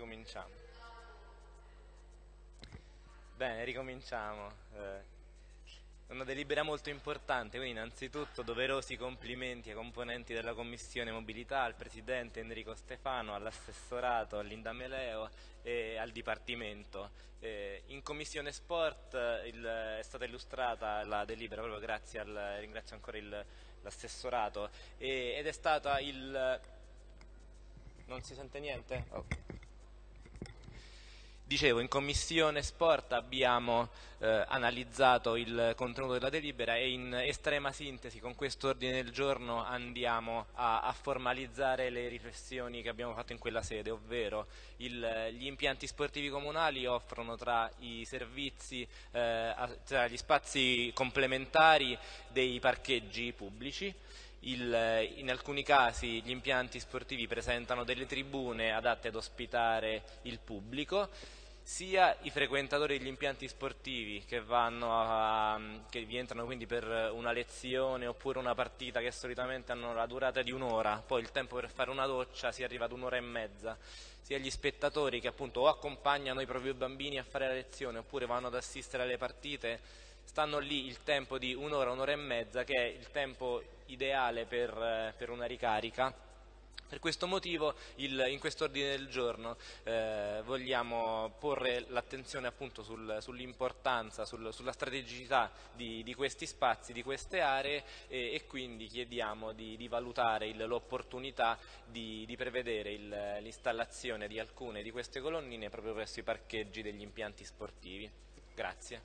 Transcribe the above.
ricominciamo. Bene, ricominciamo. Eh, una delibera molto importante, quindi innanzitutto doverosi complimenti ai componenti della Commissione Mobilità, al Presidente Enrico Stefano, all'assessorato, all'Indameleo e al Dipartimento. Eh, in Commissione Sport il, è stata illustrata la delibera proprio grazie al, ringrazio ancora l'assessorato, ed è stata il... non si sente niente? Oh. Dicevo, in Commissione Sport abbiamo eh, analizzato il contenuto della delibera e in estrema sintesi con questo ordine del giorno andiamo a, a formalizzare le riflessioni che abbiamo fatto in quella sede, ovvero il, gli impianti sportivi comunali offrono tra i servizi, eh, tra gli spazi complementari dei parcheggi pubblici, il, in alcuni casi gli impianti sportivi presentano delle tribune adatte ad ospitare il pubblico, sia i frequentatori degli impianti sportivi che, a, che vi entrano quindi per una lezione oppure una partita che solitamente hanno la durata di un'ora, poi il tempo per fare una doccia si arriva ad un'ora e mezza, sia gli spettatori che appunto o accompagnano i propri bambini a fare la lezione oppure vanno ad assistere alle partite, stanno lì il tempo di un'ora, un'ora e mezza che è il tempo ideale per, per una ricarica per questo motivo il, in questo ordine del giorno eh, vogliamo porre l'attenzione appunto sul, sull'importanza, sul, sulla strategicità di, di, questi spazi, di queste aree e, e quindi chiediamo di, di valutare l'opportunità di, di, prevedere l'installazione di alcune di queste colonnine proprio presso i parcheggi degli impianti sportivi. Grazie.